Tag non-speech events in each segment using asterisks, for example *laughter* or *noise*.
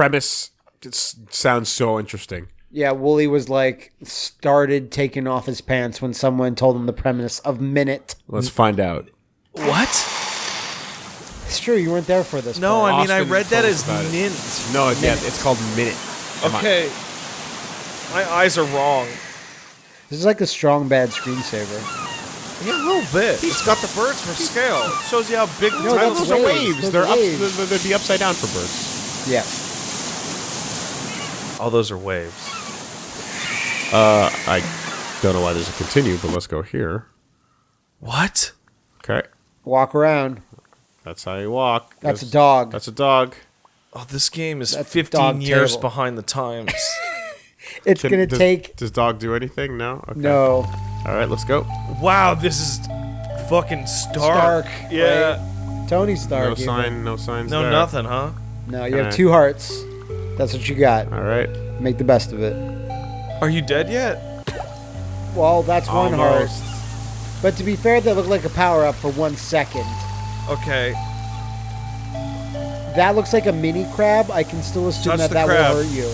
premise just sounds so interesting. Yeah, Wooly was like started taking off his pants when someone told him the premise of Minit. Let's find out. What? It's true, you weren't there for this. No, part. I mean I read that as us about it. mint. No, yeah, it's called Minit. Come on. Okay. My eyes are wrong. this is like a strong bad screensaver. Yeah, a little bit. It's got the birds for scale. It shows you how big the No, title that's Those are waves. waves. They're are up. they'd- They'd be upside down for birds. Yeah. All those are waves. Uh, I don't know why there's a continue, but let's go here. What? Okay, Walk around. that's how you walk. That's a dog. That's a dog. Oh, this game is That's 15 years table. behind the times. *laughs* It's Can- gonna does, take Does dog do anything? No. Okay. no All right, let's go. wow, this is fucking stark. Stark. Yeah. right? Tony Stark. No even. sign. No signs. No, there. nothing, huh? No, you have Alright. two hearts. That's what you got. All right. Make the best of it. Are you dead yet? Well, that's one Almost. heart. But to be fair, that looked like a power up for one second. Okay. That looks like a mini crab. I can still assume Touch that that crab. will hurt you.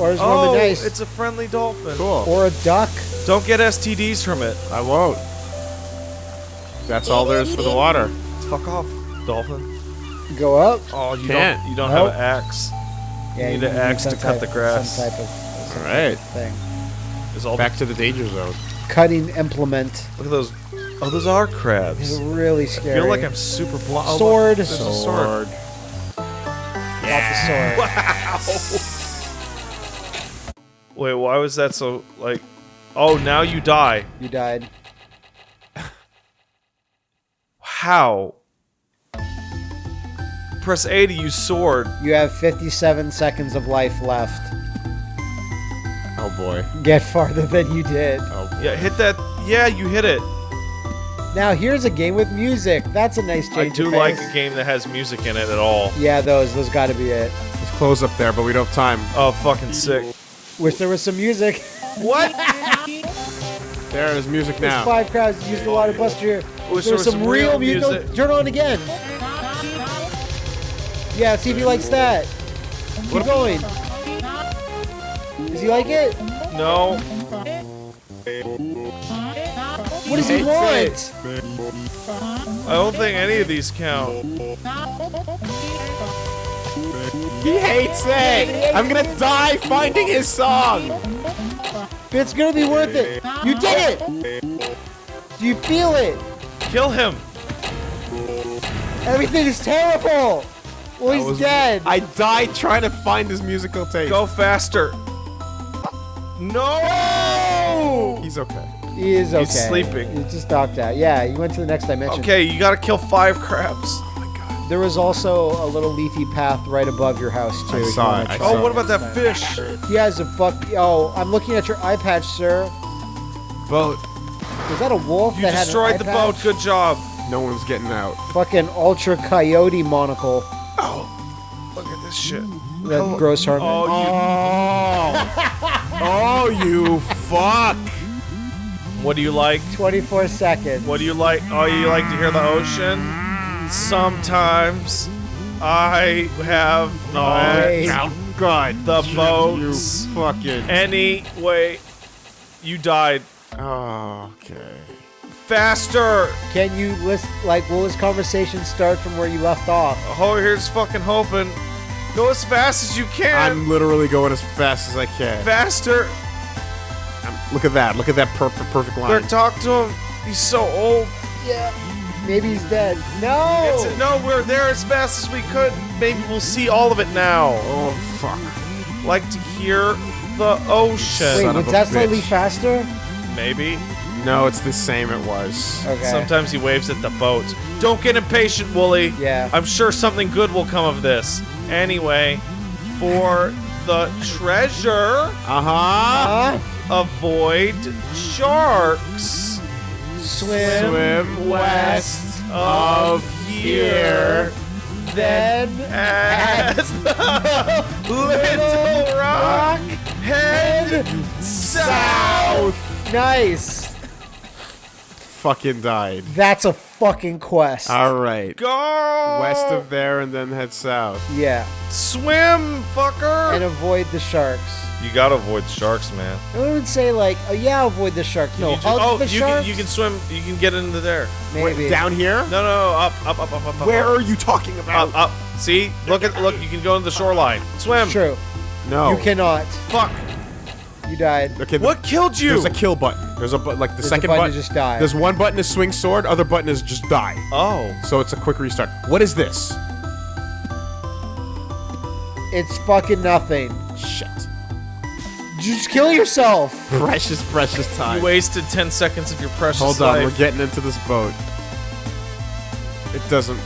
Or is Oh, one nice. it's a friendly dolphin. Cool. or a duck. Don't get STDs from it. I won't. That's all there is for the water. Fuck off, dolphin. Go up. Oh, you Can't. don't. You don't Nope. have an axe. Yeah, need an axe to cut type- the grass. Some type of, some All type of thing. Is all Back to the danger zone. Cutting implement Look at those. Oh, those are is crabs. really I scary. feel like I'm super blind. Oh, Sword. there's a sword. Off the sword. *laughs* Wait, why was that so like? Oh, now you die. You died. How? Press A to use sword. You have 57 seconds of life left. Oh boy. Get farther than you did. Oh boy. Yeah, hit that. Yeah, you hit it. Now here's a game with music. That's a nice change. I do of like a game that has music in it at all. Yeah, those those got to be it. Let's close up there, but we don't have time. Oh, fucking sick. Wish there was some music. What? *laughs* There is music There's now. five crowds used a lot of buster here. Wish There's some, real music. music. Turn on again. Yeah, see if he likes that. Keep going. Does he like it? No. What does he want? I don't think any of these count. He hates it. I'm gonna die finding his song. It's gonna be worth it. You did it. Do you feel it? Kill him. Everything is terrible. Well, he's was- dead. I died trying to find his musical tape. Go faster. No. He's okay. he is okay. He's sleeping. He just knocked out. Yeah, he went to the next dimension. Okay, you gotta kill five crabs. Oh my god. There was also a little leafy path right above your house too. I saw it, I check Oh, saw what about that fish? He has a fuck. Oh, I'm looking at your eye patch, sir. Boat. Was that a wolf You that had destroyed the eye boat. Good job. No one's getting out. Fucking ultra coyote monocle. Look at this shit. That gross Hartman. Oh, Oh. *laughs* oh, you fuck. What do you like? 24 seconds. What do you like? Oh, you like to hear the ocean? Sometimes I have Wait. Oh, God. the You boats. fucking. Anyway, you died. Oh, okay. Faster! Can you list like will this conversation start from where you left off? Oh, here's fucking hoping. Go as fast as you can. I'm literally going as fast as I can. Faster. I'm- look at that. Look at that perfect, perfect line. Better talk to him. He's so old. Yeah. Maybe he's dead. No. It's, no, we're there as fast as we could. Maybe we'll see all of it now. Oh, fuck. Like to hear the ocean. Wait, son was of a that slightly bitch. faster? Maybe. No, it's the same it was. Okay. Sometimes he waves at the boats. Don't get impatient, Wooly. Yeah. I'm sure something good will come of this. Anyway, for the treasure, Uh huh. Huh? avoid sharks. Swim, Swim west of here. then At *laughs* Little Rock, head south. Nice. Fucking died. That's a fucking quest. All right. Go West of there and then head south. yeah. swim, fucker. And avoid the sharks. you gotta avoid the sharks, man. I wouldn't say like, oh yeah, avoid the sharks. No, You ju- hug oh, the you sharks. can you can swim. You can get into there. maybe Wait, down here? No, no, no, up, up, up, up, up. Where up, are you talking about? up, up? See, look at look. You can go to the shoreline. Swim. True. No. You cannot. Fuck. You died. Okay. the- What killed you? There's a kill button. There's a bu- like the There's second button button. just die. There's one button is swing sword. Other button is just die. oh. So it's a quick restart. What is this? It's fucking nothing. Shit. Just kill yourself. *laughs* Precious, precious time. You wasted 10 seconds of your precious Hold on, life. we're getting into this boat. It doesn't.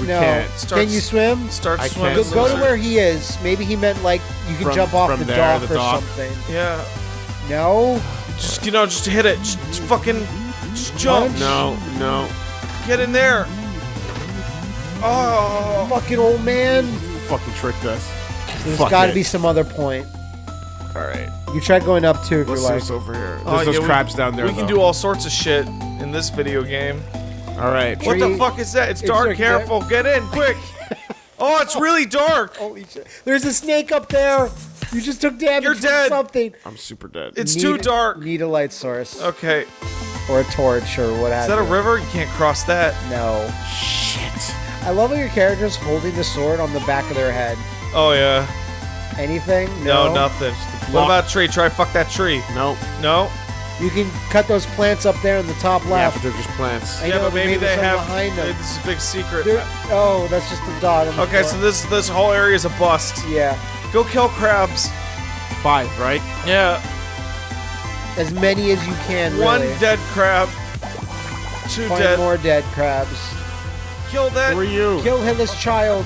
We no. can't. Starts- Can you swim? Start I swimming. can't Go, go to where he is. Maybe he meant like you can From- jump off from the there, dock the or something. Yeah. No. Just you know, just hit it. Just, just fucking, just jump. Punch. No, no. Get in there. Oh. Fucking old man. Fucking tricked us. There's Fuck got to it. be some other point. All right. You try going up too if Let's you're see like. what's over here. Oh, There's Oh, those yeah, we- down there. We can do all sorts of shit in this video game. All right. What the fuck is that? It's It's dark. like- Careful. Get in quick. *laughs* Oh, it's really dark. Holy shit. There's a snake up there. You just took damage You're from dead. something. I'm super dead. It's too dark. Need a light source Okay. or a torch or what Is have that a river? You can't cross that. No. Shit. I love how your character's holding the sword on the back of their head. Oh yeah. Anything? No, No. nothing. What block. about tree? Try fuck that tree. No. No. You can cut those plants up there in the top Yeah, left. but they're just plants. I yeah, know, but maybe maybe they have. behind them. This is a big secret. There- oh, that's just a dot. On the Okay, floor. so this this whole area is a bust. yeah, Go kill crabs. Five, right? Yeah. as many as you can. One dead crab. Two Find dead. more dead crabs. Kill that. Who are you? Kill Hillis child.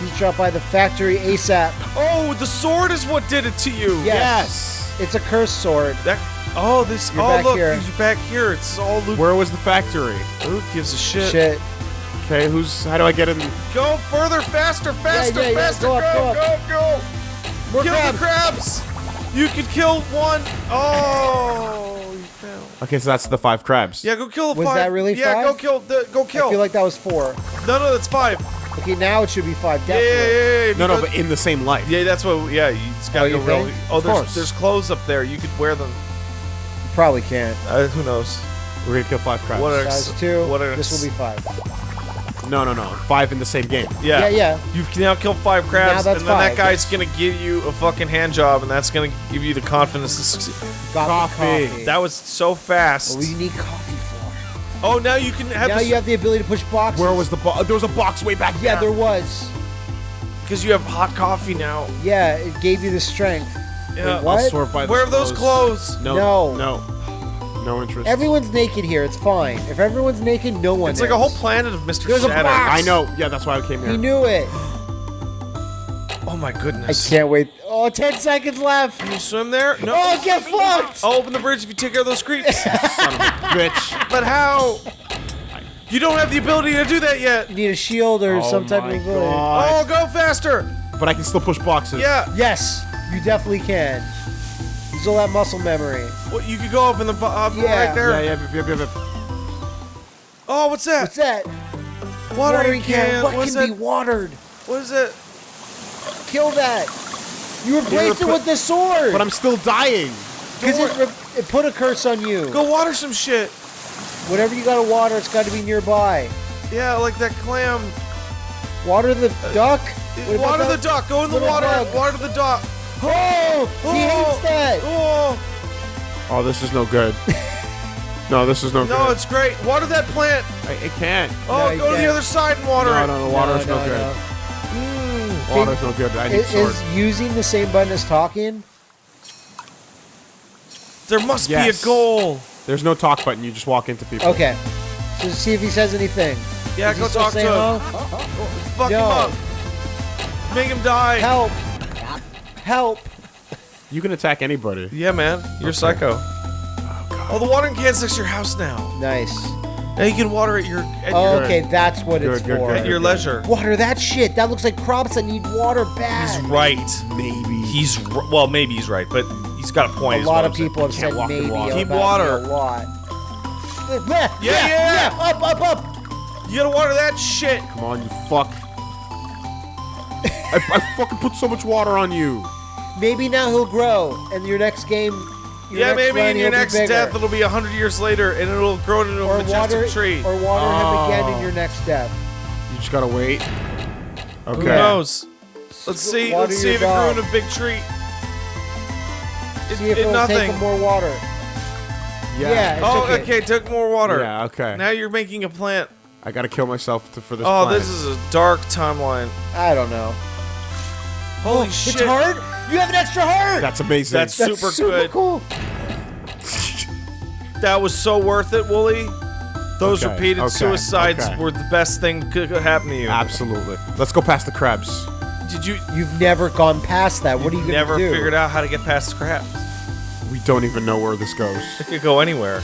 He's dropped by the factory ASAP. Oh, the sword is what did it to you. Yes. It's a cursed sword. That. Oh, this. You're oh, look, here. you're back here. It's all Luke. Where was the factory? Who gives a shit? Shit. Okay, who's? How do I get in? Go further, faster, faster, yeah, yeah, faster. go Go, up, go go, go. More kill crabs. the crabs. You could kill one. Oh, you failed. Okay, so that's the five crabs. Yeah, go kill the Was five. that really Yeah, go kill. The, go kill. I feel like that was four. no, no, that's five. Okay, now it should be five. Yeah, yeah, Definitely. yeah, yeah. No, no, but in the same life. Yeah, that's what. Yeah, you just gotta Oh, go you real. Oh, Of there's course. there's clothes up there. You could wear them. You probably can't. Uh, who knows? We're gonna kill five crabs. What are- Size two. What are- this will be five. No, no, no. Five in the same game. Yeah. Yeah, yeah. You've now killed five crabs, and then that five, guy's gonna give you a fucking hand job, and that's gonna give you the confidence to succeed. Coffee. coffee. That was so fast. what do you need coffee for? Oh, now you can have Now this you have the ability to push boxes. Where was the box? There was a box way back Yeah, there. there was. because you have hot coffee now. Yeah, it gave you the strength. Yeah. what? I'll swerve by Where are those those clothes? No, No. no, no interest. Everyone's naked here. It's fine. If everyone's naked, no one It's like a whole planet of Mr. There's a box. I know. Yeah, that's why I came here. He knew it. Oh my goodness. I can't wait. Oh, 10 seconds left. Can you swim there? No. Oh, get fucked. I'll open the bridge if you take care of those creeps. *laughs* Bitch. but how? You don't have the ability to do that yet. You need a shield or Oh some type of ability. Oh, go faster. But I can still push boxes. Yeah. Yes, you definitely can. Use all that muscle memory. Well, you could go up in the bo- up Yeah. right there. Yeah, yeah, yeah, yeah, yeah. Oh, what's that? What's that? Watering can. What What's can that? be watered? What is it? Kill that. You replaced it with the sword. But I'm still dying. Because it, it put a curse on you. Go water some shit. Whatever you gotta water, it's gotta be nearby. Yeah, like that clam. Water the uh, duck. Uh, what about water the duck. Go in the water. bug? Water the duck. Oh, he Oh. hates that. Oh, Oh, this is no good. *laughs* no, this is no, no, good. No, it's great. Water that plant. I, it can't. Oh, No, you go to the other side and water No, it. no, the water's no, good. Mm. Water's no good. I need Is, sword. is using the same button as talking? There must Yes. be a goal. There's no talk button. You just walk into people. Okay. So see if he says anything. Yeah, Is go talk to saying him. hello? Fuck him up. Make him die. Help! Help! You can attack anybody. Yeah, man. You're psycho. Oh, oh the watering can's next to your house now. Nice. Now you can water at your at Oh, your, okay, that's what Good, it's good, for. good, at your leisure. Water that shit. That looks like crops that need water bad. He's right. Maybe. He's r- well, maybe he's right, but he's got a point. a lot of people have said maybe water. about Keep me water. a lot. yeah, Yeah, yeah. Up, up, up. You gotta water that shit. Come on, you fuck. I, I fucking put so much water on you. Maybe now he'll grow, and your next game. Your yeah, next maybe in your next bigger. death it'll be a hundred years later, and it'll grow into a majestic water, tree. or water him again in Oh. your next death. You just gotta wait. Okay. Who knows? Let's see. Water Let's see your if it grew dog. in a big tree. It, See if it it'll nothing. take more water. Yeah. it oh, took it. okay. Took more water. Yeah, okay. Now you're making a plant. I gotta kill myself to, for this Oh, planet. this is a dark timeline. I don't know. Holy It's shit! hard. You have an extra heart. That's amazing. That's- That's super super, good. cool. *laughs* That was so worth it, Wooly. Those Okay, repeated okay, suicides okay. were the best thing that could happen to you. Absolutely. Let's go past the crabs. Did you You've never gone past that. What are you gonna never do? figured out how to get past the crabs? We don't even know where this goes. It could go anywhere.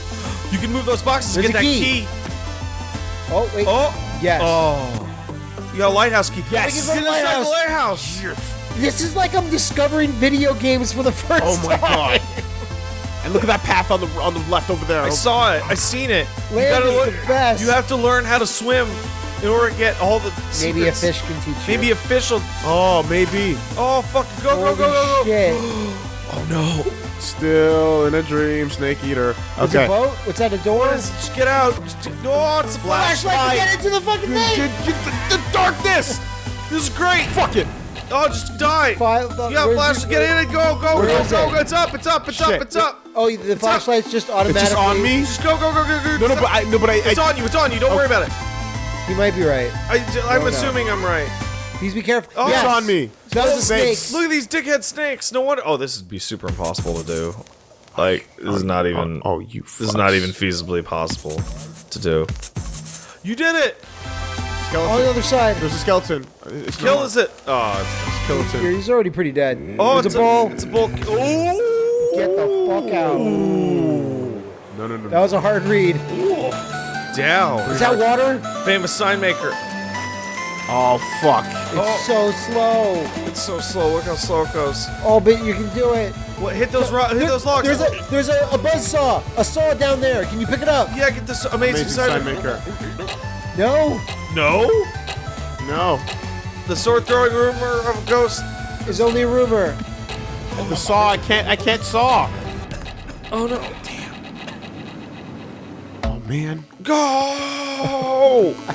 You can move those boxes to There's get a that key. key. Oh wait. Oh. Yes. Oh. You got a lighthouse key. Yes. Get Get the the lighthouse. This is like I'm discovering video games for the first time. Oh my time. god. And look at that path on the on the left over there. I saw it. I seen it. You Land gotta is look. the best. You have to learn how to swim in order to get all the secrets. Maybe a fish can teach you. Maybe a fish will. Oh, maybe. Oh fuck! Go go Holy go go go! shit. *gasps* Oh no! Still in a dream, snake eater. It's a Okay. boat? What's that, a door? What is? Just get out! Just, no, it's a Flashlight flashlight. get into the fucking thing! Get- get the, the darkness! This is great. Fuck it. Oh, just die. File- the- You got where's flashlight. Get in it. go go Where go is go! it? It's up! It's up! It's up! It's up! Oh, the flashlight's just automatically... It's just on me? Just go go go go go! No, no, but I, no, but I, It's I on you! It's on you! Don't worry about it. You might be right. I, I'm Oh, no. assuming I'm right. Please be careful. Oh, yes. it's on me. That was a snake. Look at these dickhead snakes. No wonder. Oh, this would be super impossible to do. Like this is not even. Oh, you. This is not even feasibly possible to do. You did it! On the other side. There's a skeleton. It's Kill not- is it? Oh, it's, skeleton. He's already pretty dead. oh, There's it's a ball. It's a bull. Ooh! Get the fuck out. No, no, no. That was a hard read. Down. Is that water? Famous sign maker. Oh, fuck. It's Oh. so slow. It's so slow. Look how slow it goes. Oh, but you can do it. What? Hit those ro- hit There- those logs. There's a there's a, a buzz saw. A saw down there. Can you pick it up? yeah, get this amazing, Amazing sign, sign maker. No. No. No. The sword throwing rumor of a ghost. It's only a rumor. Oh, the saw. I can't. I can't saw. Oh no. Damn. Oh man. Go! *laughs*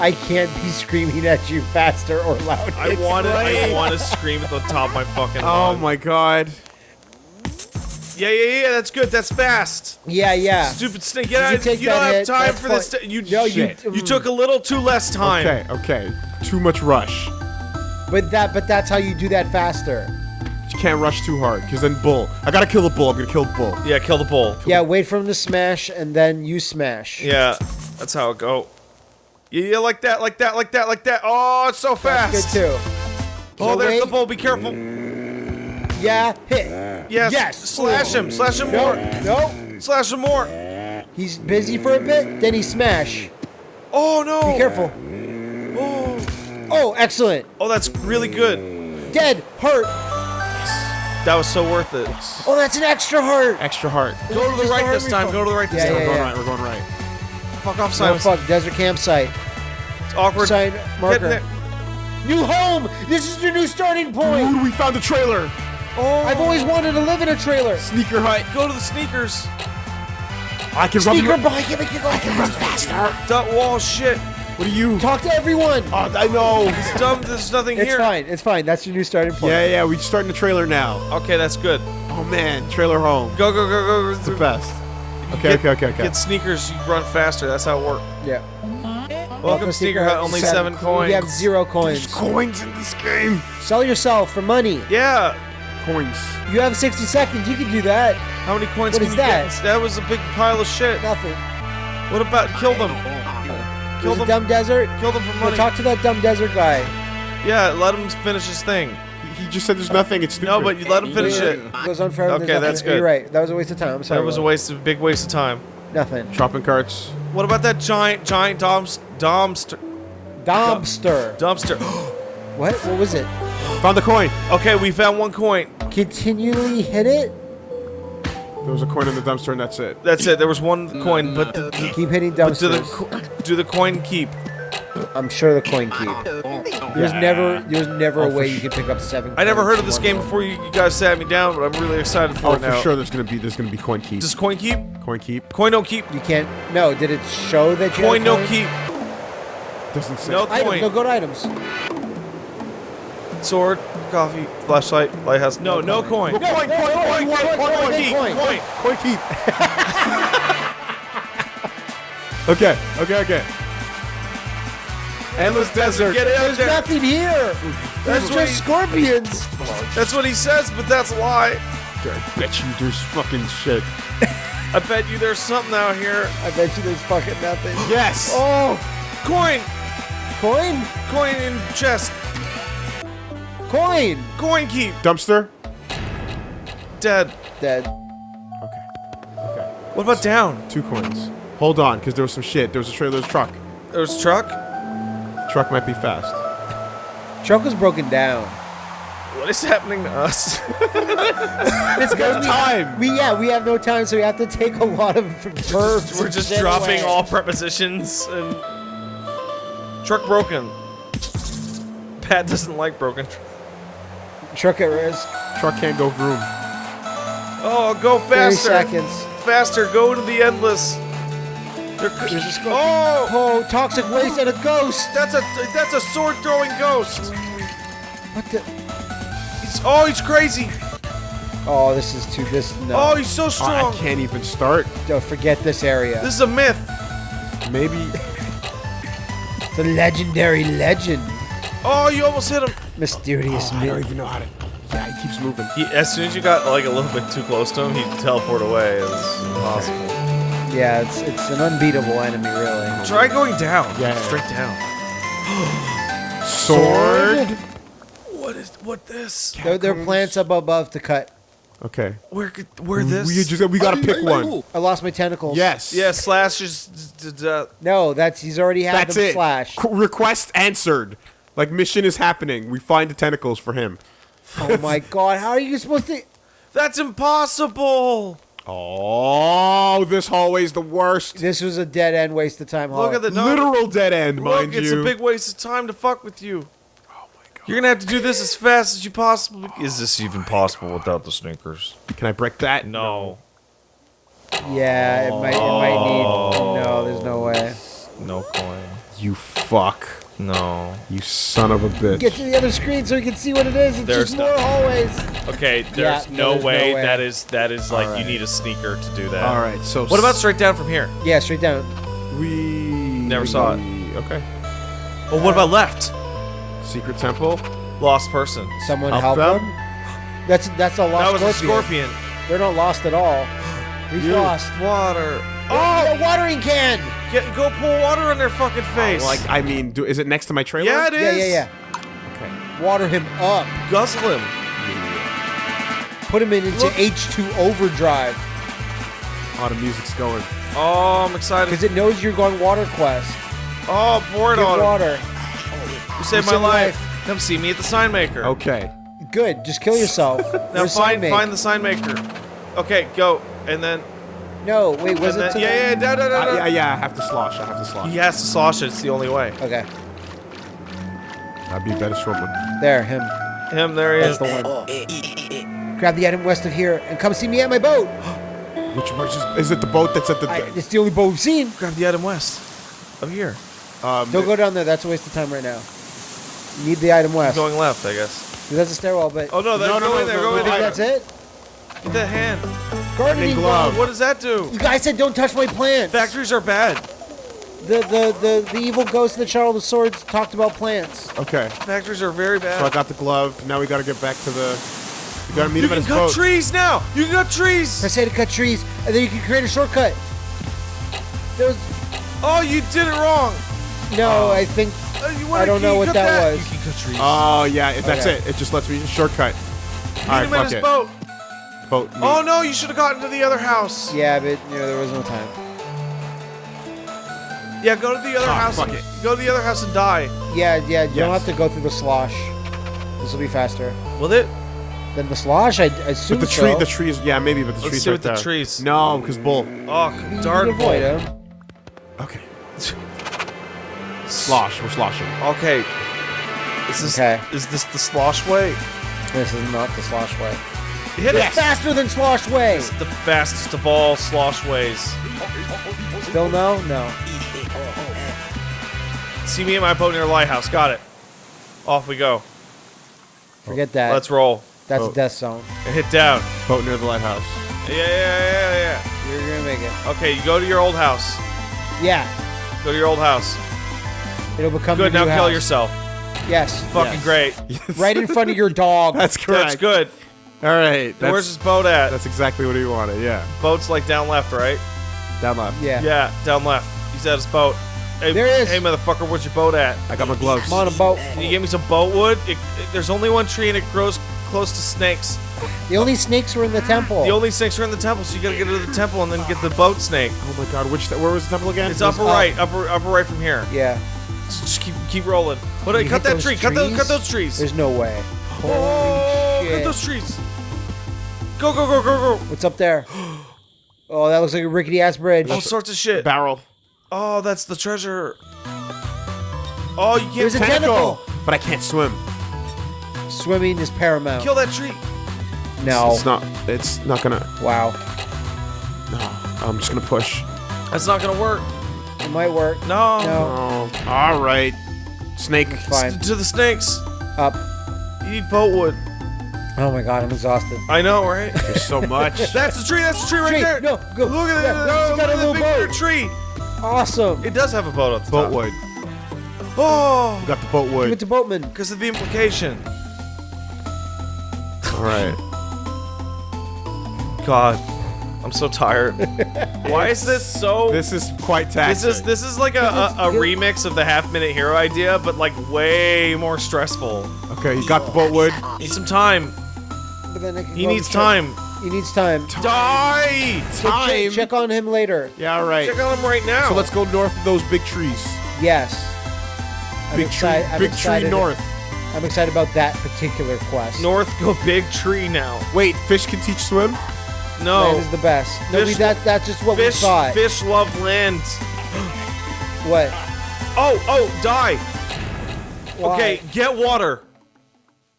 I can't be screaming at you faster or louder. I want to. I want to scream at the top of my fucking. Oh lung. my god. Yeah, yeah, yeah. That's good. That's fast. Yeah, yeah. Stupid snake. You Get out. take You don't that have hit, time that's for this. You No, you- shit. You took a little too less time. Okay. Okay. Too much rush. But that but that's how you do that faster. You can't rush too hard, because then bull. I gotta kill the bull. I'm gonna kill the bull. Yeah, kill the bull. Yeah, wait for him to smash and then you smash. Yeah, that's how it go. Yeah, yeah, like that, like that, like that, like that. Oh, it's so fast. That's good too. Oh, So there's wait. the bull. Be careful. Yeah, hit. Yes. Yes. Slash him. Slash him No, more. no. Slash him more. He's busy for a bit, then he smash. Oh no. Be careful. Oh. Oh, excellent. oh, that's really good. Dead. Heart. That was so worth it. Oh, that's an extra heart. Extra heart. Go to the right this time. Go to the right this Yeah, time. We're going yeah. right. We're going right. Fuck off, Oh, Simon. fuck. Desert campsite. It's awkward. Sign marker. New home. This is your new starting point. Dude, we found the trailer. Oh. I've always wanted to live in a trailer. Sneaker hut. Go to the sneakers. I can run. Sneaker you- bike. Make you go faster. faster. That wall shit. What are you? Talk to everyone. Oh, I know. It's dumb. There's nothing It's here. It's fine. It's fine. That's your new starting point. Yeah, yeah. We're starting the trailer now. Okay, that's good. Oh man, trailer home. Go, go, go, go. It's the best. Okay, Get- okay, okay, okay. Get sneakers. You run faster. That's how it works. Yeah. Welcome, Sneaker Hut. Only seven coins. You have zero coins. coins in this game. Sell yourself for money. Yeah. Coins. You have 60 seconds. You can do that. How many coins What can is you that? get? That was a big pile of shit. Nothing. What about kill them? Kill There's a them. dumb desert. Kill them for Go money. talk to that dumb desert guy. Yeah, let him finish his thing. He just said there's nothing. It's stupid. No, but you let him finish it. It goes on forever. Okay, that's nothing. You're right. That was a waste of time. I'm sorry. That was a waste of big waste of time. Nothing. shopping carts. What about that giant, giant domst, domster, Dumpster. dumpster? *gasps* What? What was it? Found the coin. okay, we found one coin. Continually hit it. There was a coin in the dumpster, and that's it. That's it. There was one coin, but the, Keep hitting do the dumpsters. co- do the coin keep? I'm sure the coin keep. There's Yeah. never, there's never Oh, a way you can pick up seven. I never heard of this game go. before you, you guys sat me down, but I'm really excited for Oh, it for now. sure. There's gonna be there's gonna be coin keep. Does coin keep? coin keep. Coin don't keep. You can't. No, did it show that you? Coin had a don't keep. Doesn't say. No Items. coin. No, go to items. Sword, coffee, flashlight, lighthouse. No, no coin. No, coin, coin, coin, coin, coin, coin, coin. coin. Coin keep. *laughs* okay. Okay. Okay. Endless desert. Get out There's there. nothing here. There's That's just he- scorpions. That's what he says, but that's a lie. I bet you there's fucking shit. *laughs* I bet you there's something out here. I bet you there's fucking nothing. *gasps* Yes. Oh, Coin, coin, coin in chest, coin. coin keep. Dumpster. Dead. Dead. Okay. Okay. What about down? Two coins. Hold on, because there was some shit. There was a trailer's truck. There's a truck. Truck might be fast. Truck was broken down. What is happening to us? *laughs* It's No time. We yeah, we have no time, so we have to take a lot of verbs. We're just dropping away. all prepositions and truck broken. Pat doesn't like broken. Tr- Truck at risk. Truck can't go vroom. Oh, go Thirty faster! seconds. Faster! Go to the endless. There could- There's a scorpion. oh, Oh, toxic waste and a ghost. that's a that's a sword throwing ghost. What the? He's, oh, he's crazy. Oh, this is too. This no. Oh, he's so Oh, I can't even start. Don't forget this area. This is a myth. Maybe. *laughs* It's a legendary legend. Oh, you almost hit him. Mysterious Oh, I don't even know how to. Yeah, he keeps moving. He, as soon as you got like a little bit too close to him, he'd teleport away. It's impossible. Yeah, it's it's an unbeatable enemy, really. Try going down. Yeah. straight down. *gasps* Sword. What is what this? There, there are plants up above to cut. Okay. Where could where this? We just we gotta pick one. I lost my tentacles. Yes. yeah, slash is d- d- d- uh, No, that's he's already had That's them it. slash. Qu- request answered. Like mission is happening. We find the tentacles for him. Oh my *laughs* god, how are you supposed to? That's impossible. Oh, this hallway's the worst. This was a dead end waste of time. Look at the no, Literal dead end, Look, mind it's you. a big waste of time to fuck with you. oh my god. You're gonna have to do this as fast as you possibly. Is this even possible without the sneakers? Can I break that? No, Yeah, it might. It might need. No, there's no way. no coin. You fuck. No. You son of a bitch. Get to the other screen so we can see what it is. It's There's just no- more hallways. Okay, Yeah, there's no, no, there's no way, way. that is that is like you need a sneaker to do that. All right. So What about straight down from here? Yeah, straight down. we? Never saw it. Okay. Oh, what about left? Secret temple. Lost person. Someone Help help, them? them. That's that's a lost That was a scorpion. scorpion. They're not lost at all. He's You- lost. Water. Oh, a watering can. Get, go pour water on their fucking face. Like I mean, do, is it next to my trailer? yeah, it is. Yeah, yeah, yeah. Okay. Water him up. Guzzle him. Put him in into Look. Mm-hmm. H2 overdrive Oh, the music's going. Oh, I'm excited. because it knows you're going water quest. Oh, pour it Give on him. water. You saved my my life. life. Come see me at the sign maker. Okay. Good. Just kill yourself. *laughs* Now Where's sign find find the sign maker. Okay, go. And then, No, wait. Was it then to yeah, the- yeah, da, da, da, Uh, yeah, yeah. I have to slosh. I have to slosh. He has to slosh it. It's the only way. Okay. That'd be a better short one. There, him. Him, there he That's is. the one. Grab the item west of here and come see me at my boat. *gasps* Which which is, is it? The boat that's at the. I, it's the only boat we've seen. Grab the item west. Of here. um, Don't go down there. That's a waste of time right now. You need the item west. Going left, I guess. That's a stairwell, but Oh no, that, No, no, go no, in there. no, Go no, in you no, there. think that's it? Get that hand. Gardening glove. glove. What does that do? You guys said don't touch my plants. Factories are bad. The, the the the evil ghost that shot all the swords talked about plants. Okay. Factories are very bad. So I got the glove. Now we got to get back to the. We got to meet you him at his boat. You can cut trees now. You can cut trees. I say to cut trees, and then you can create a shortcut. There was Oh, you did it wrong. no, I think Uh, I don't know what cut that was. You can cut trees. Oh yeah, it- that's Okay. it. It just lets me shortcut. All Meet right, him at fuck his it. boat. Boat. Oh no, you should have gotten to the other house. yeah, but you know there was no time. Yeah, go to the other Ah, house. fuck and, it. Go to the other house and die. Yeah, yeah, you don't have to go through the slosh. This will be faster. Will it? Then the slosh, I, I assume But the tree, so. the trees, yeah, maybe, but the Let's trees see right what the trees- No, because bull. Oh, You darn avoid him. Okay. Slosh, we're sloshing. Okay. Is this Okay. is this the slosh way? This is not the slosh way. Hit It's faster than slosh way. It's the fastest of all slosh ways. Still no? No. See me at my boat near the lighthouse. Got it. Off we go. Forget that. Let's roll. That's a death zone. And hit down. Boat near the lighthouse. Yeah, yeah, yeah, yeah, You're gonna make it. Okay, you go to your old house. Yeah. Go to your old house. It'll become Good. Now new kill house. yourself. Yes. Fucking Yes. great. *laughs* Right in front of your dog. That's correct. That's good. All right. That's, Where's his boat at? That's exactly what he wanted. Yeah. Boat's like down left, right? Down left. yeah. Yeah, down left. He's at his boat. Hey, There it is. Hey, motherfucker, where's your boat at? I got my gloves. I'm on a boat. Can you give me some boat wood? It, it- there's only one tree and it grows close to snakes. The only snakes were in the temple. The only snakes are in the temple, so you gotta get to the temple and then get the boat snake. Oh my god, which where was the temple again? It's upper up. right, upper upper right from here. yeah. So just keep keep rolling. But You uh, cut that those tree. Cut those trees? cut those trees. There's no way. Holy oh, shit. cut those trees. Go go go go go. What's up there? *gasps* Oh, that looks like a rickety ass bridge. All sorts of shit. barrel. Oh, that's the treasure. Oh, you can't There's a Tentacle. tentacle. But I can't swim. Swimming is paramount. kill that tree. no. It's not. It's not gonna. Wow. No. I'm just gonna push. That's not gonna work. It might work. No. No. Oh. All right. Snake. Fine. To the snakes. Up. You need boat wood. Oh my god, I'm exhausted. I know, right? There's so much. *laughs* That's the tree. That's the tree right Tree, there. no, go. Look at Yeah, that. no, it's got a look at little the bigger boat. tree. Awesome. It does have a boat at oh. the boat top. wood. Oh, Got the boatwood. Give it to Boatman. because of the implication. All right. God, I'm so tired. *laughs* Why is this so? This is quite taxing. This is this is like a, a, a remix of the half minute hero idea, but like way more stressful. Okay, you got the boatwood. Need some time. But then I can He go needs check- time. He needs time. Die! Check- Time. Check on him later. Yeah, all right. Check on him right now. So let's go north of those big trees. Yes. I'm Big tree. I'm Big excited. tree north. I'm excited about that particular quest. north. Go big tree now. Wait, fish can teach swim. No. Land is the best. No, we, Fish- that, that's just what Fish, we thought. fish love land. What? Oh, oh, die. Why? Okay, get water.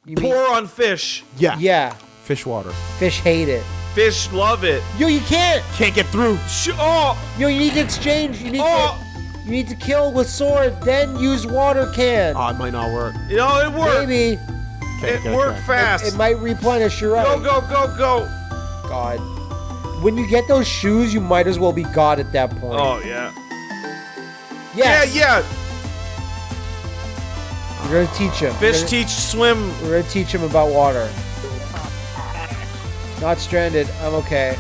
You mean- Pour on fish. Yeah. yeah. Fish water. Fish hate it. Fish love it. Yo, you can't. Can't get through. Sh- oh, Yo, you need to exchange. You need oh. to. You need to kill with sword, then use water can. Oh, it might not work. You know, it worked. Maybe Okay, It okay, worked okay. fast. it might replenish. You're right. Go, go, go, go. God. When you get those shoes, you might as well be God at that point. Oh, yeah. yes. Yeah, yeah. We're gonna teach him. Fish gonna, teach swim. We're gonna teach him about water. Not stranded. I'm okay.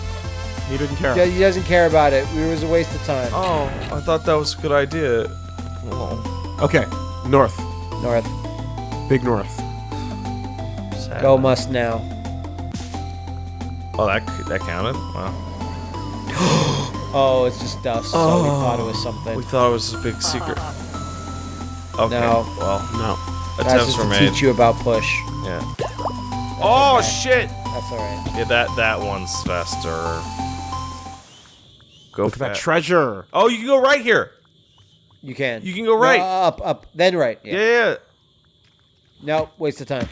He didn't care. Yeah, He doesn't care about it. It was a waste of time. Oh, I thought that was a good idea. Oh, Okay, north. North. Big north. sad. Go must now. Oh, that that counted. Wow. *gasps* Oh, it's just dust. So we thought it was oh, something. We thought it was a big secret. Okay. No. Well, No. That's just were to made. teach you about push. Yeah. Oh okay. shit! That's alright. Yeah, that that one's faster. Go Look at that fa- treasure. Oh, you can go right here. You can. You can go No, right. up, up, then right. Yeah. Yeah. yeah. No, waste of time.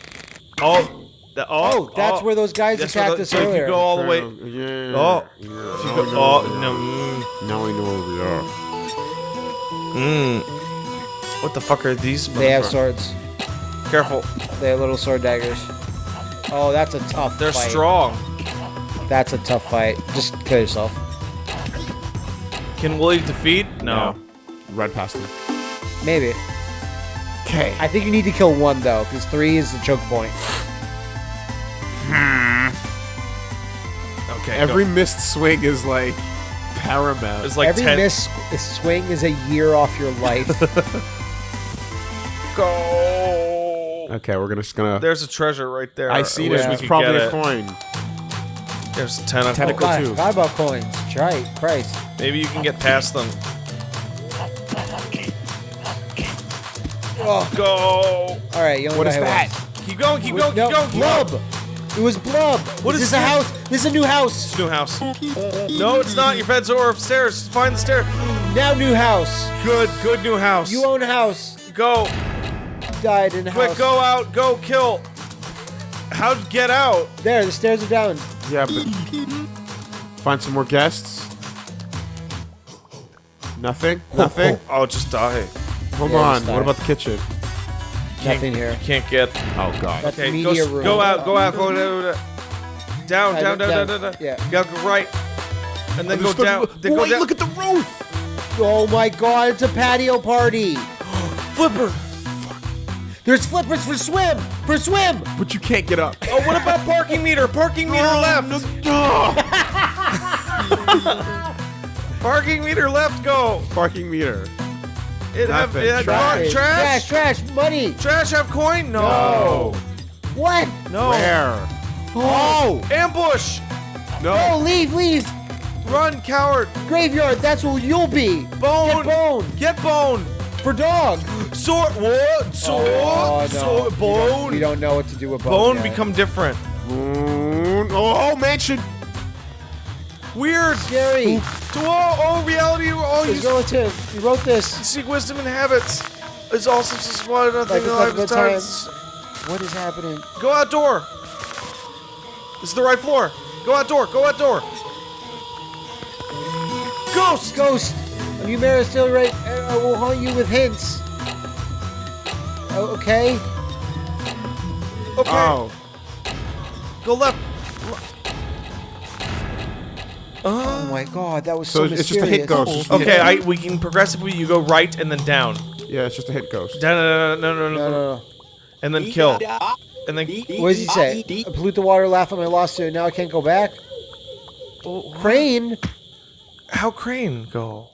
Oh. That, oh. Oh, that's where those guys that's attacked the- us so if you earlier. go all the way. Yeah. Oh. Yeah. If you Now go, oh where we no. Now I know where we are. Mm, mm. What the fuck are these? They have swords. Careful. They have little sword daggers. Oh, that's a tough They're fight. strong. That's a tough fight. Just kill yourself. Can Willie defeat? No. Right past him. Maybe. Okay. I think you need to kill one though, because three is the choke point. Hmm. Okay. Every go. missed swing is like paramount. It's like Every missed swing is a year off your life. *laughs* Go. okay, we're gonna just gonna. There's a treasure right there. I see wish it. It's probably get a it. coin. There's a tentacle. Tentacle. God, too. forgot about coins. Try Christ. Maybe you can get past them. Oh, Go. all right. You only What got is hit that? once. Keep going. Keep going. no, Keep going. Keep club. going. It was Blub. What is is this a house? This is a new house. It's New house. No, it's not. Your beds are upstairs. Find the stair. Now new house. Good, good new house. You own a house. go. Died in a Quick, house. go out. Go kill. How'd get out? There, the stairs are down. Yeah, but find some more guests. Nothing. Oh, Nothing. Oh, just die. Hold Yeah, on. just What die. about the kitchen? Nothing here. Can't get. Oh God. That's Okay, the go, room. go out. Go out. Go down. Down, I down, look down, down, down. down, down. Yeah. You gotta go right. And then oh, go There's the- down. Then go Wait, down. look at the roof. Oh my god, it's a patio party. *gasps* flipper. There's flippers for swim. For swim. But you can't get up. Oh, what about parking meter? Parking meter oh, left. *laughs* Parking meter left. Go. Parking meter. It have it had Trash. trash. Trash. Trash, trash, money. Trash have coin? No. Oh. What? No. Where? Oh. oh. Ambush. No. Oh, leave, leave. Run, coward. Graveyard, that's where you'll be. Bone. Get bone. Get bone. For dog. Sword. What? Sword. Oh, no. Sword. We don't- Bone. We don't know what to do with bone. Bone yet. become different. Mm, Oh, mansion. Weird. scary. To all, all reality, all you His relative. He wrote this. seek wisdom and habits. It's also just one nothing Like in a life couple is of times. What is happening? Go outdoor. This is the right floor. Go outdoor. Go outdoor. Ghost. Ghost. Are you Mara still right? Uh, I I will haunt you with hints. Oh, okay. Okay. Oh. Go left. Uh, oh my god, that was so, So it's just a hit mysterious. ghost. Just a hit Okay, I we can progressively. You go right and then down. Yeah, it's just a hit ghost. Down, no, no, no, no, No, no, no, no. and then kill, and then. What does he say? I pollute the water, laugh at my lawsuit. Now I can't go back. Crane. How crane go?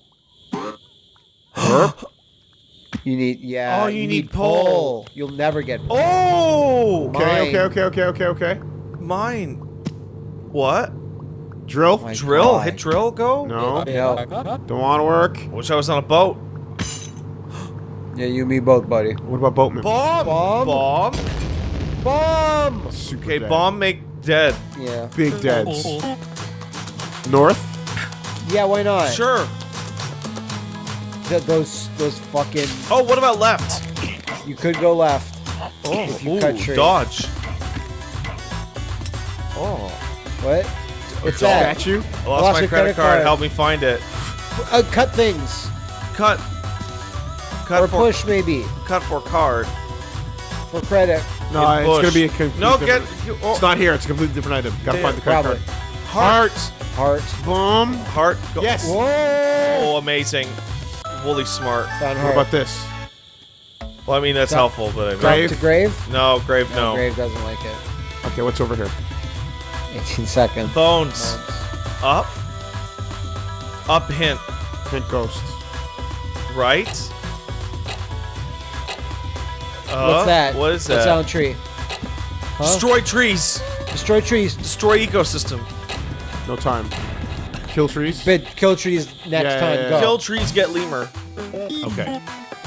*gasps* You need yeah. Oh, you need pole. You'll never get pole. Oh, Okay, Mine. okay, okay, okay, okay, okay. mine. What? Drill? my Drill? God. Hit drill? Go? No. No. Don't want to work. Wish I was on a boat. *gasps* Yeah, you and me both, buddy. What about boatman? Bomb. Bomb? Bomb. Bomb. Super Okay, dead. bomb make dead. Yeah. Big deads. *laughs* North? Yeah, why not? Sure. Th- those those fucking. Oh, what about left? You could go left. Oh, If you ooh, cut tree. dodge. Oh, What? What's that? Statue? I lost, Lost my credit, credit card. card. Help me find it. Uh, cut things Cut. Cut or for push maybe cut for card. for credit. No, In it's bush. gonna be a complete No, get. oh, It's not here. It's a completely different item. Gotta Yeah, find the credit probably. card. heart. Heart. Boom. Heart. Go. Yes. Whoa. Oh, amazing. Holy smart. Found What heart. about this? Well, I mean that's helpful, but I mean, Grave? to grave? no grave. No. Grave doesn't like it. Okay, what's over here? 18 seconds. Bones. Up. Up. Hint. Hint Ghost. Right. Uh, What's that? What is What's that? on tree? Huh? Destroy trees. Destroy trees. Destroy ecosystem. No time. Kill trees. But kill trees next Yeah, time. yeah, Go. yeah. Kill trees. Get lemur. Okay.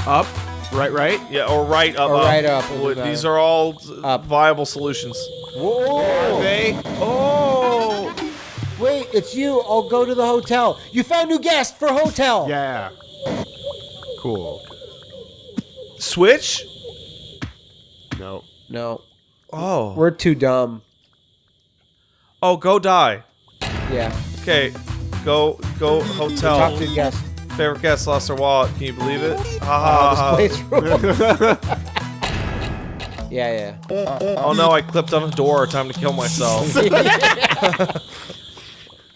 Up. Right, right. Yeah, or right up. Or up. right up will do Well, better. These are all uh, Up. viable solutions. Whoa. They. Oh. Wait, it's you. I'll go to the hotel. You found new guest for hotel. Yeah. Cool. Switch. No. No, Oh. we're too dumb. Oh, go die. Yeah. Okay. Go. Go. Hotel. Talk to the guest. Favorite guest lost their wallet. Can you believe it? Ha ha ha. Oh, this ah. place rules. *laughs* yeah, Oh no, I clipped on a door. Time to kill myself. *laughs*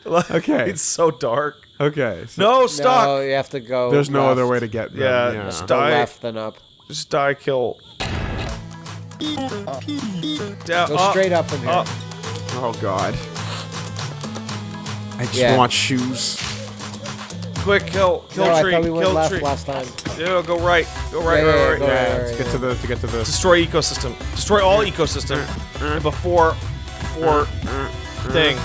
*laughs* Okay. it's so dark. Okay. So No, stop. stock. No, you have to go. There's no other way to get them. Yeah, Yeah. just Go left then up. Just die, kill. Down, Go up, straight up from here. up. Oh God. I just Yeah. want shoes. Quick, kill, kill no, tree, I thought we went kill left tree. last time. Yeah, go right, go right, Yeah, yeah, right, yeah, right. go Yeah. right, Let's right, get to the to get to the. Destroy ecosystem. Destroy all ecosystem mm-hmm. before, before mm-hmm. thing.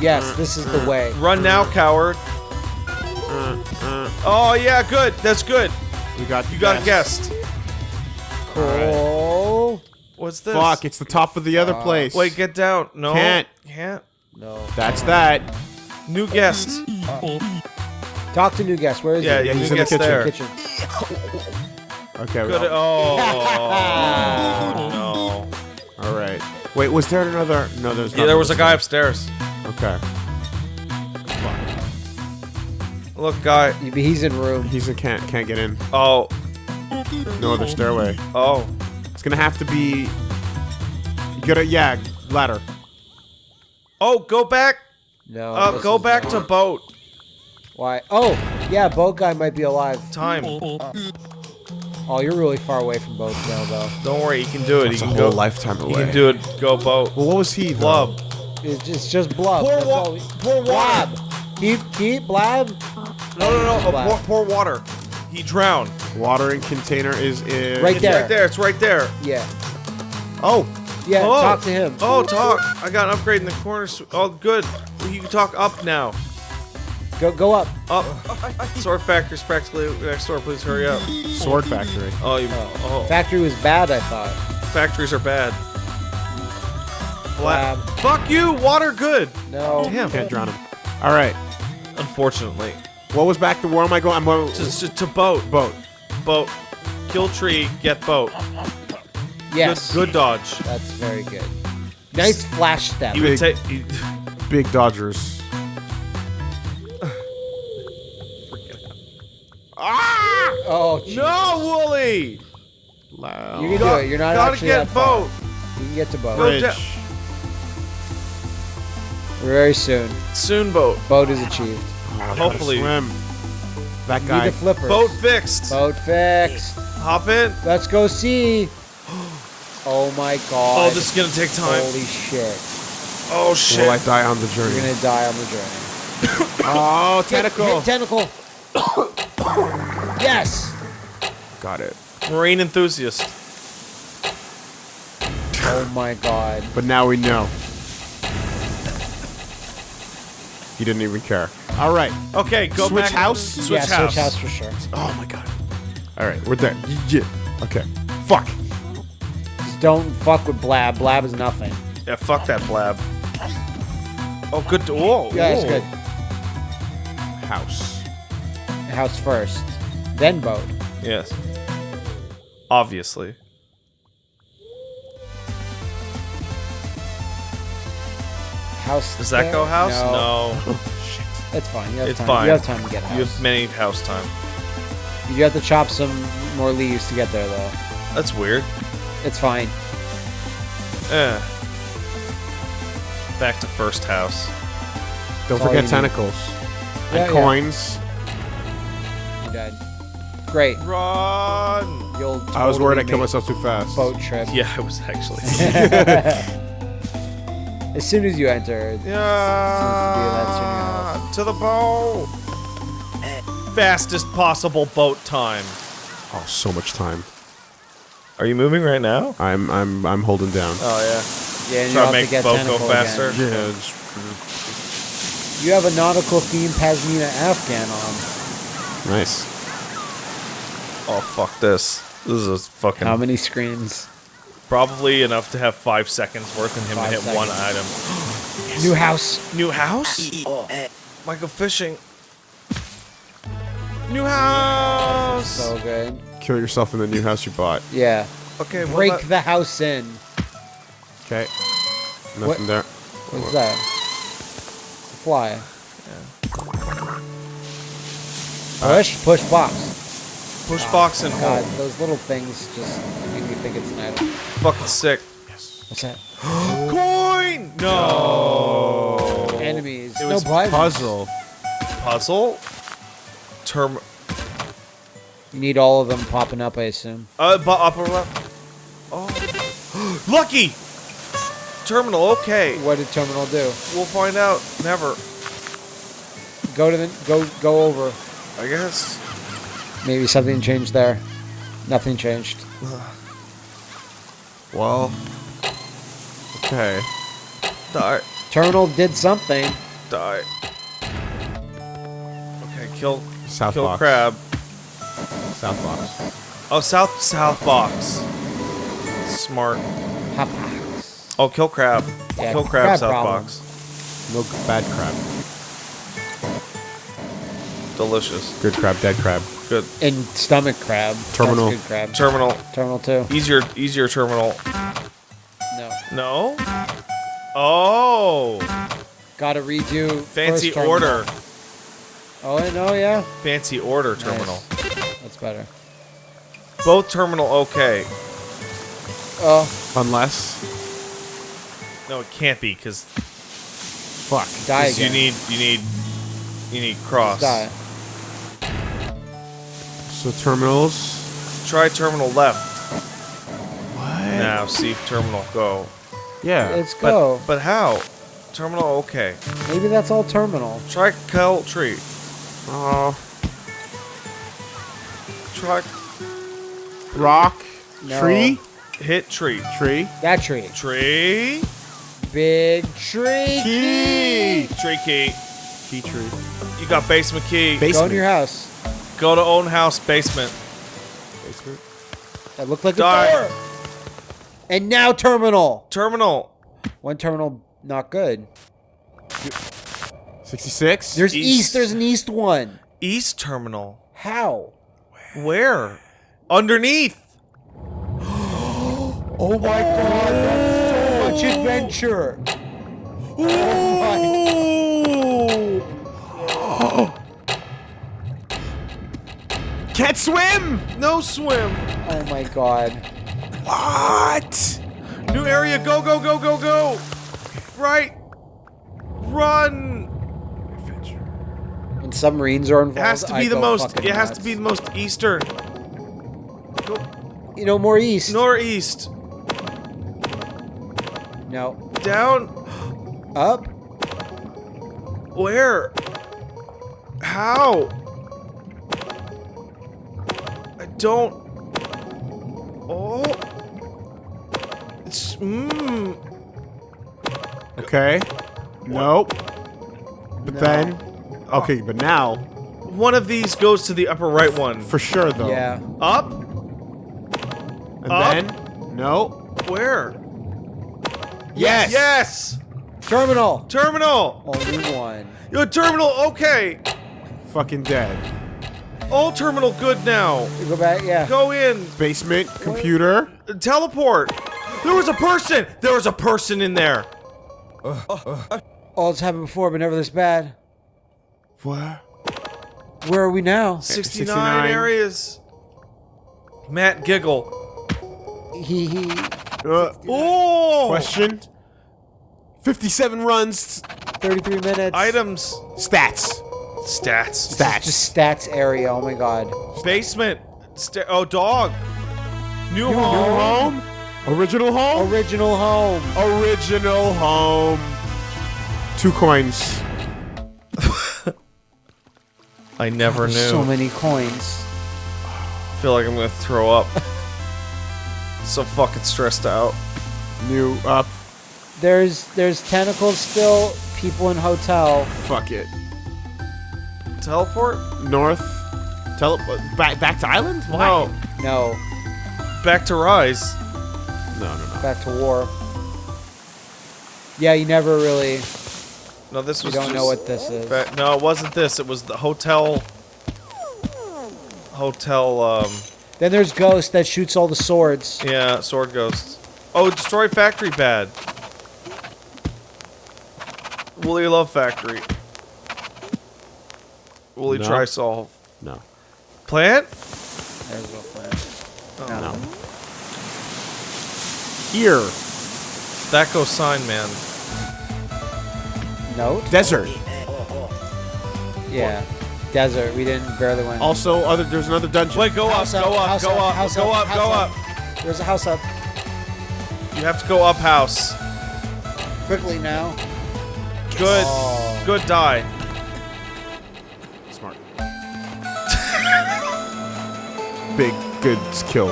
Yes, this is the mm-hmm. way. Run now, coward. Oh yeah, good. That's good. We got. You got a guest. Cool. What's this? Fuck, it's the top of the other place. Wait, get down. No. Can't. Can't. No. That's that. New guest. Talk to new guest. Where is Yeah, he? yeah, he's new in the kitchen. there. Kitchen. Okay. Good. well, *laughs* Oh no. All right. Wait, was there another? No, there's. Yeah, there was a guy upstairs. Okay. Look, guy. He's in room. He's in can't can't get in. Oh. No other stairway. Oh. It's gonna have to be. You gotta yeah ladder. Oh, go back. No. Uh, go back not- to boat. Why? Oh, yeah. Boat guy might be alive. Time. Oh, you're really far away from boat now, though. Don't worry, he can do it. It's he a can whole go. lifetime away. He can do it. Go boat. Well, what was he? though? Blub. It's just, it's just blub. Pour That's wa- all we- pour water. Keep, keep, blab. No, no, no. Blab. Pour, pour water. He drowned. Watering container is in. Right It's there. right there. It's right there. Yeah. Oh, Yeah. Oh. Talk to him. Oh, talk. I got an upgrade in the corner. Oh, good. You can talk up now. Go, go up. Up. Sword Factory's practically uh, next door. Please hurry up. sword factory. Oh, you. Oh, Factory was bad, I thought. factories are bad. Bla- Blab. Fuck you. Water good. No. Damn. Can't drown him. All right. Unfortunately. What was back to where am I going? I'm going To, to, to boat. boat. Boat. Kill tree. Get boat. Yes. Good, good dodge. That's very good. Nice flash step. He would Big. take. he- Big Dodgers. ah! Oh, jeez. No, Wooly. Loud. You can do it. You're not Gotta actually get that far. boat. You can get to boat. Go Bridge. Very soon. Soon boat. Boat is achieved. Oh, Hopefully. swim. That guy. Need guy. the flippers. Boat fixed. Boat fixed. Hop in. Let's go see. Oh my god. Oh, this is gonna take time. Holy shit. Oh shit. Will I die on the journey? You're gonna die on the journey. *coughs* Oh, Hit- tentacle. hit tentacle. yes. Got it. Marine enthusiast. Oh my god. But now we know. He didn't even care. All right. Okay, go Switch back. house? Switch yeah, house. switch house for sure. Oh my god. All right, we're there. Yeah. Okay. Fuck. Don't fuck with Blab. Blab is nothing. Yeah, fuck that blab. Oh, good. Whoa. Yeah, it's good. House. House first, then boat. Yes. Obviously. House. Does that there? go house? No. No. *laughs* It's fine. It's time. fine. You have time to get house. You have many house time. You have to chop some more leaves to get there, though. That's weird. It's fine. Eh. Back to first house. Don't That's forget you need. tentacles. Yeah, and yeah. coins. You're dead. Great. Run! You'll. I was worried I totally killed myself too fast. Boat trip. Yeah, I was actually. *laughs* As soon as you enter, yeah. To the boat. Fastest possible boat time. Oh, so much time. Are you moving right now? I'm I'm I'm holding down. Oh yeah. yeah, and Try to you have make to get boat go faster. Again. Yeah. it's- mm. You have a nautical theme Pashmina Afghan on. Nice. Oh fuck this. This is a fucking How many screens? probably enough to have five seconds worth and him Five to hit one seconds. item. *gasps* New house. New house? Michael fishing. New house. So good. Kill yourself in the new house you bought. Yeah. okay, well, Break that- the house in. Okay. Nothing What- there. What's that? It's a fly. Push, oh, push box. push box and oh, God, hold. those little things just make me think it's an item. Fucking sick. Yes. What's that? *gasps* Coin. No. Enemies. It no was prizes. Puzzle. Puzzle. Term. You need all of them popping up, I assume. Uh, bu- upper left. Oh. *gasps* Lucky. Terminal. Okay. What did terminal do? We'll find out. Never. Go to the go go over. I guess. Maybe something changed there. Nothing changed. *sighs* Well. Okay. Die. Terminal did something. Die. Okay. Kill. South kill box. crab. South box. Oh, south south box. Smart. Hot box. Oh, kill crab. Yeah, kill crab, crab South problems. box. No bad crab. Delicious. Good crab, dead crab. Good. And stomach crab. Terminal. That's good crab. Terminal. Terminal two. Easier, easier terminal. No. No. Oh, Gotta redo. fancy first order. Oh, I know, yeah. Fancy order terminal. Nice. That's better. Both terminal okay. Oh, Unless. No, it can't be because Fuck. die you need you need you need cross. Die. So terminals. Try terminal left. What? Now see if terminal go. Yeah. Let's go. but how? Terminal okay. Maybe that's all terminal. Try kill tree. Oh. Try Rock. No. Tree. hit tree. Tree. That tree. Tree. Big tree. Key. Tree key. Key tree. You got basement key. Go Basement. in your house. Go to own house basement. Basement. That looked like Die. a door. And now terminal. Terminal. One terminal, not good. 66. There's East. east. There's an east one. East terminal. How? Where? Underneath. *gasps* Oh my god, that's so much adventure. Oh *gasps* Can't swim. No swim. oh my god. What? New area. Go go go go go. Right. Run. When submarines are involved. It has to I be the most. fucking It has nuts. to be the most eastern. Go You know, more east. northeast. No. Down. Up. Where? How? I don't. Oh. It's. Mmm. Okay. Nope. But No. then. Okay, but now One of these goes to the upper right one. for sure though. Yeah. Up? And Up. then. No. Where? Yes. Yes! Terminal. Terminal! Only one. Yo, terminal, okay. Fucking dead. All terminal good now. You go back. Yeah. Go in. Basement. Computer. Teleport. There was a person. There was a person in there. All it's happened before, but never this bad. What? Where are we now? 69, 69. areas. Matt giggle. He he. Uh, Oh! question. 57 runs. 33 minutes. Items. Stats. Stats. Stats. Just stats area. Oh my god. Basement. Sta- oh, dog. New, New home. home. Original home. Original home. Original home. Two coins. *laughs* I never knew. So many coins. I feel like I'm gonna throw up. *laughs* so fucking stressed out. New up. There's there's tentacles still. People in hotel. Fuck it. Teleport? North. Tele. Back back to island. Why? No. No. Back to Rise. No no no. Back to war. Yeah, you never really. No, this You was don't just know what this is. Fa- no, it wasn't this. It was the hotel. Hotel. Um. Then there's Ghost that shoots all the swords. Yeah, sword ghosts. Oh, destroy factory bad. Woolly Love Factory. Woolly No. try solve. No. Plant? There's no plan. Oh. No. Here. That goes sign man. Note? Desert. Yeah. Desert. We didn't barely win. Also, other. There's another dungeon. Wait, go up, House go up, up, go up, up, go up, up, go up. up. There's a house up. You have to go up house. Quickly now. Good. Oh. Good die. Smart. *laughs* Big good kill.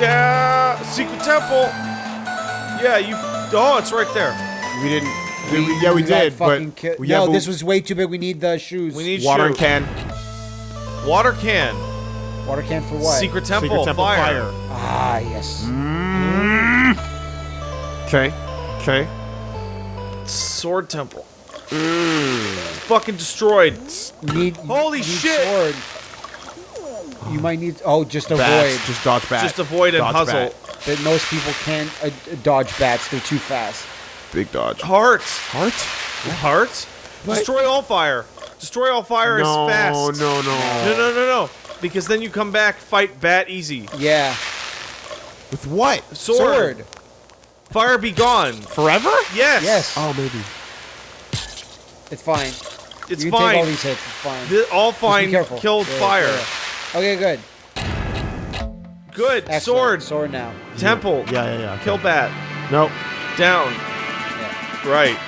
Yeah, secret temple. Yeah, you. Oh, it's right there. We didn't. We, we- yeah, we did, but fucking ki- yeah, no, but this was way too big. We need the shoes. We need water shoe. can. water can. water can for what? Secret temple. Secret temple fire. fire. Ah, yes. Mm. Okay. Okay. Sword temple. Fucking destroyed. Need, Holy need shit! Sword. You might need. Oh, just avoid. Bats. Just dodge bat. Just avoid and Dodge puzzle. bat. But most people can't uh, dodge bats. They're too fast. Big dodge. Hearts. Heart? Hearts. Destroy all fire. Destroy all fire No, is fast. no, no. No, no, no, no. Because then you come back, fight bat easy. Yeah. With what? Sword. Sword. Fire be gone. Forever? Yes. Yes. Oh, maybe. It's fine. It's you can take all these hits. It's fine. Th- all Just be fine careful. killed Yeah, fire. yeah. Okay, good. Good. Excellent. Sword. Sword now. Temple. Yeah, yeah, yeah. okay. Kill bat. Nope. Down. Yeah. Right.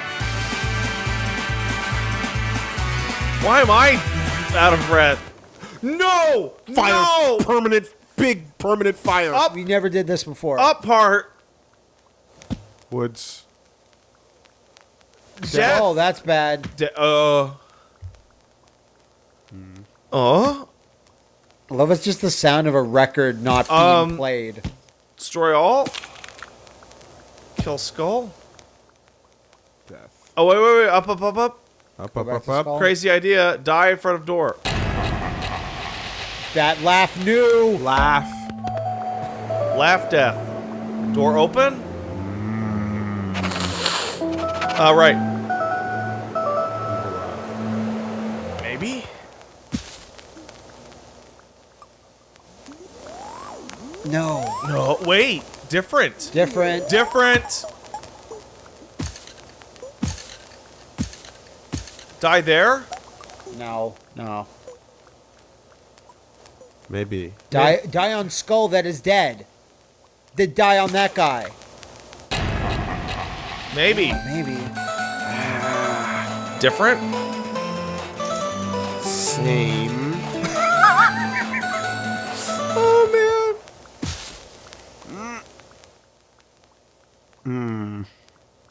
Why am I out of breath? No! Fire. No! Permanent, big permanent fire. Up. We never did this before. Up part. Woods. Death. Oh, that's bad. De- uh. Uh. I love it's just the sound of a record not being Um, played. Destroy all. Kill skull. Death. Oh wait, wait, wait! Up, up, up, up! Up, up, up, up. Crazy idea. Die in front of door. That laugh knew. Laugh. Laugh death. Door open. Uh, right. Maybe. No. No. Wait. Different. Different. Different. Die there. no. No. Maybe. Die. Die on skull that is dead. Did die on that guy. Maybe. Maybe. Different. Same. *laughs* oh man. Hmm.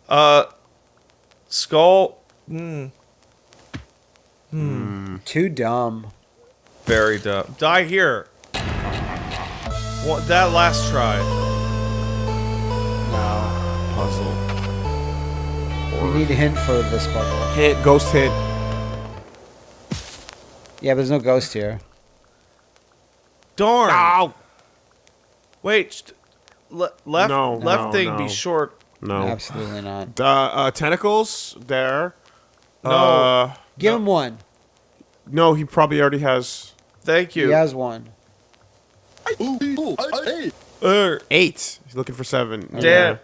Uh. Skull. Hmm. Too dumb. Very dumb. Die here. What? That last try. No. Puzzle. We need a hint for this puzzle. Hit. Ghost hit. Yeah, but there's no ghost here. Darn. Ow. Wait. Le- left. No, left no, thing no. be short. No. Absolutely not. Uh, uh, tentacles there. No. Uh, Give him one. No, he probably already has Thank you. He has one. Er, eight. He's looking for seven. Damn.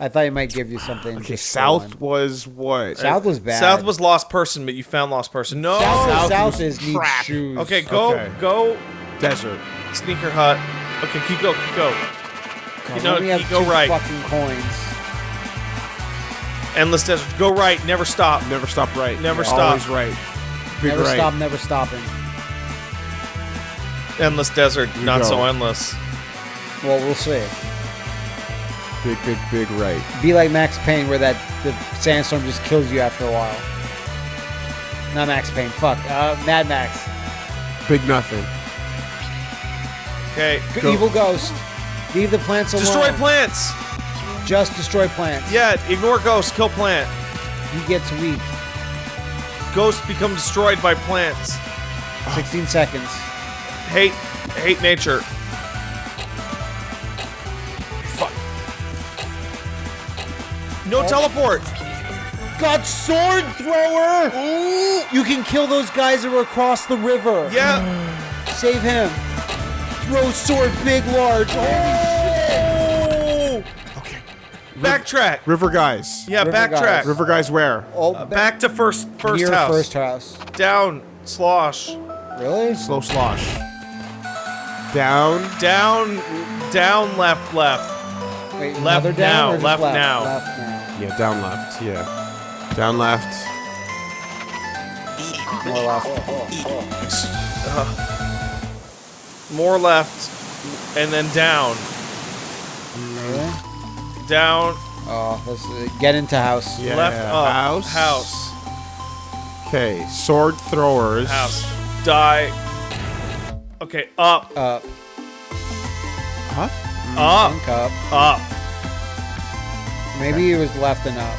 I thought he might give you something. Okay, south one. was what? South was bad. South was lost person, but you found lost person. No. South, South south is need crap. shoes. Okay, go, Okay. go, desert. sneaker hut. Okay, keep go, keep go. God, You know, let me have go right. Fucking coins. Endless desert. Go right. Never stop. Never stop right. Never Yeah, stop. Always right. Big Never right. stop. Never stopping. Endless desert. You Not go. so endless. Well, we'll see. Big, big, big right. Be like Max Payne, where that the sandstorm just kills you after a while. Not Max Payne. Fuck. Uh, Mad Max. Big nothing. Okay. G- Go. Evil ghost. Leave the plants alone. Destroy plants. Just destroy plants. Yeah. Ignore ghost. Kill plant. He gets weak. Ghosts become destroyed by plants. 16 seconds. Hate. Hate nature. Fuck. No oh. teleport. Got sword thrower! You can kill those guys that were across the river. Yeah. Save him. Throw sword, big, large. Oh. Okay. Backtrack. River guys. Yeah. River backtrack. guys. River guys where? Oh, Uh, back to first. First near house. first house. Down. Slosh. Really? Slow slosh. Down. Down. Down. Left. Left. Wait, Left another down now, or just left left now. Left now. Yeah, down left. Yeah. Down left. More left. More left. And then down. Really? Down. Oh, let's uh, get into house. Yeah. Left. Up. House. House. Okay. Sword throwers. House. Die. Okay. Up. Up. Huh? Up. Link up. Up. Maybe it was left and up.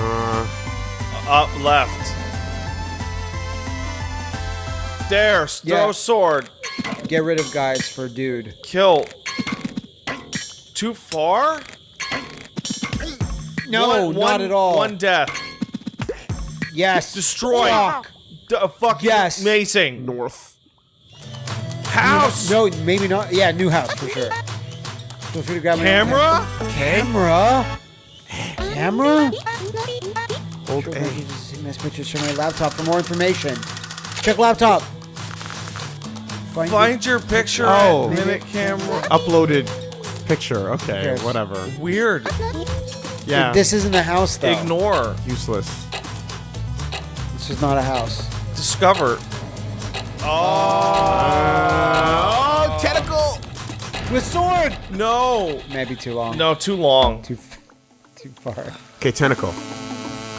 Uh, Up left. There, throw Yeah. sword. Get rid of guys for dude. Kill. Too far? No, One- not at all. One death. yes. Destroy. Fuck. D- uh, fuck Yes. Amazing. north. House. No, maybe not. Yeah, new house for sure. Feel free to grab my- Camera? Camera. Camera. Old Sure, A. if you just see nice pictures. from my laptop for more information. Check laptop. Find, Find your picture. Oh. at minute camera. Uploaded picture. Okay, cares? whatever. Weird. Yeah. This isn't a house though. Ignore. useless. This is not a house. Discover. Oh. oh, tentacle. With sword. No. Maybe too long. No, too long. Too, f- too far. Okay, tentacle.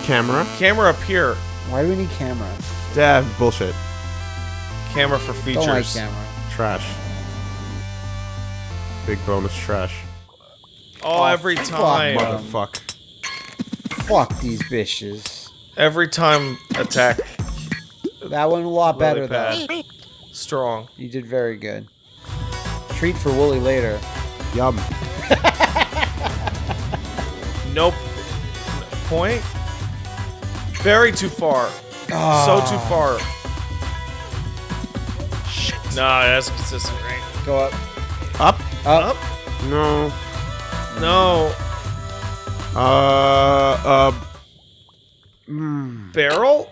Camera. Camera up here. Why do we need camera? Dad, bullshit. Camera for features. Don't like camera. Trash. Big bonus trash. Oh, Oh, every fuck, time. mother- Motherfuck. Fuck these bitches. Every time attack. That one a lot better Really though. Strong. You did very good. Treat for Wooly later. Yum. *laughs* Nope. Point. Very too far. So too ah. far. Nah, that's consistent, right? Go up. Up? Up. Up? No. No. Uh. Uh. Barrel?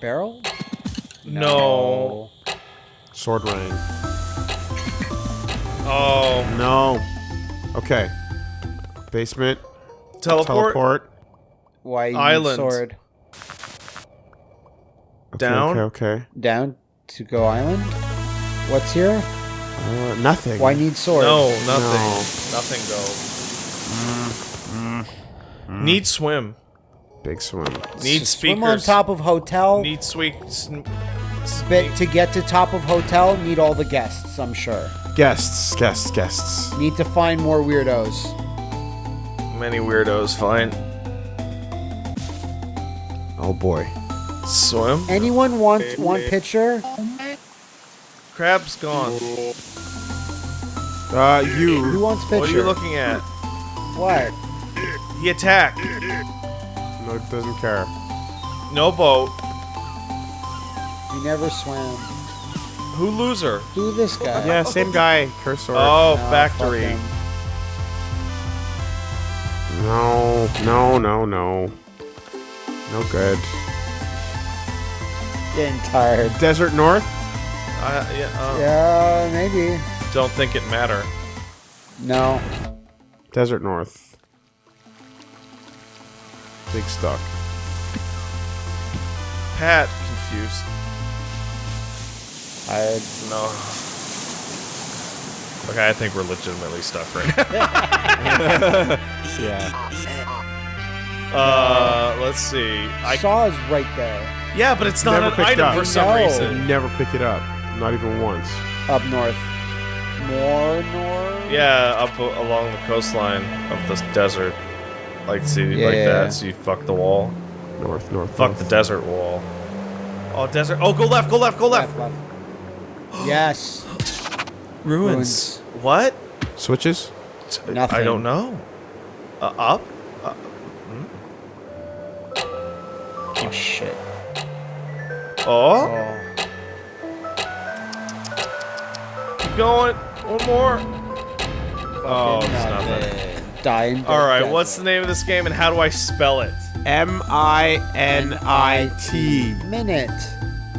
Barrel? No. Sword ring. Oh. No. Okay. Basement. Teleport? Teleport. Why you Island. sword? Okay, Down? Okay. Okay. Down to go island? What's here? Uh, nothing. Why need sword? No, nothing. No. Nothing go. Mm, mm, mm. Need swim. Big swim. Need S- speakers. Swim on top of hotel. Need sweet. sn- But to get to top of hotel, need all the guests, I'm sure. Guests. Guests. Guests. Need to find more weirdos. Many weirdos. Fine. Oh boy. Swim. Anyone want one picture? Crab's gone. Uh, Who you. wants picture? What are you looking at? What? He attacked. No, doesn't care. No boat. He never swam. Who loser? Who this guy? Yeah, same guy. Cursor. Oh, No, factory. No. No. No. No. No good. Getting tired. Desert North. I, yeah, uh, Yeah, maybe. Don't think it matter. No. Desert North. Big stuck. Pat confused. I No. Okay, I think we're legitimately stuck right now. *laughs* *laughs* Yeah. uh, let's see. I saw is right there. yeah, but it's not Never an picked item up. for some No. reason. Never pick it up. Not even once. Up north. More north? Yeah, up along the coastline of the desert. Like see, Yeah, like yeah, that. yeah. So you fuck the wall. North. North. Fuck north. the desert wall. Oh, desert. Oh, go left. Go left. Go left. Left, left. yes. *gasps* Ruins. What? Switches. Nothing. I don't know. Uh, up. Uh, Oh, shit. oh. Oh. Going. One more. Oh, it's Fucking nothing. Dying. All right. What's the name of this game and how do I spell it? M I N I T. Minute.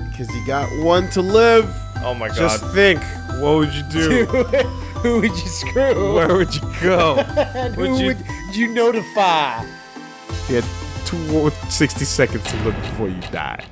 Because you got one to live. Oh my god. Just think. What would you do? *laughs* who would you screw? Where would you go? *laughs* and would who you- would you notify? You had two, 60 seconds to live before you die.